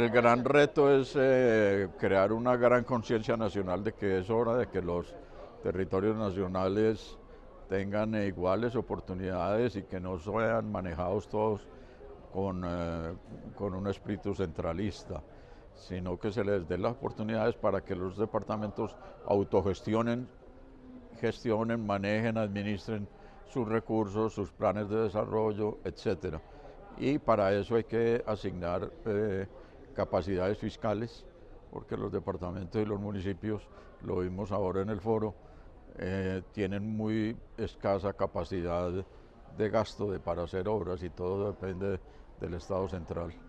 El gran reto es eh, crear una gran conciencia nacional de que es hora de que los territorios nacionales tengan iguales oportunidades y que no sean manejados todos con, eh, con un espíritu centralista, sino que se les dé las oportunidades para que los departamentos autogestionen, gestionen, manejen, administren sus recursos, sus planes de desarrollo, etc. Y para eso hay que asignar eh, capacidades fiscales, porque los departamentos y los municipios, lo vimos ahora en el foro, eh, tienen muy escasa capacidad de gasto de, para hacer obras y todo depende del Estado central.